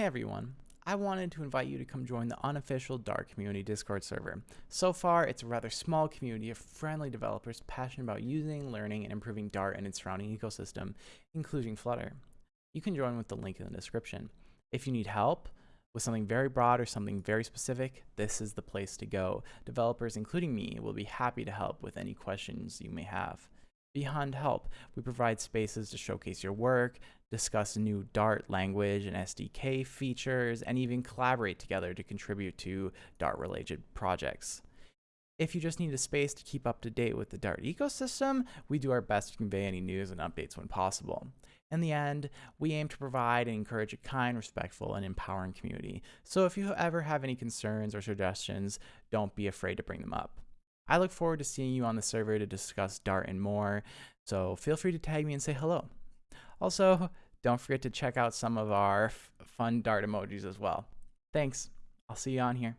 Hey everyone, I wanted to invite you to come join the unofficial Dart community Discord server. So far, it's a rather small community of friendly developers passionate about using, learning, and improving Dart and its surrounding ecosystem, including Flutter. You can join with the link in the description. If you need help with something very broad or something very specific, this is the place to go. Developers, including me, will be happy to help with any questions you may have. Beyond help, we provide spaces to showcase your work, discuss new Dart language and SDK features, and even collaborate together to contribute to Dart-related projects. If you just need a space to keep up to date with the Dart ecosystem, we do our best to convey any news and updates when possible. In the end, we aim to provide and encourage a kind, respectful, and empowering community. So if you ever have any concerns or suggestions, don't be afraid to bring them up. I look forward to seeing you on the server to discuss Dart and more, so feel free to tag me and say hello. Also, don't forget to check out some of our fun Dart emojis as well. Thanks. I'll see you on here.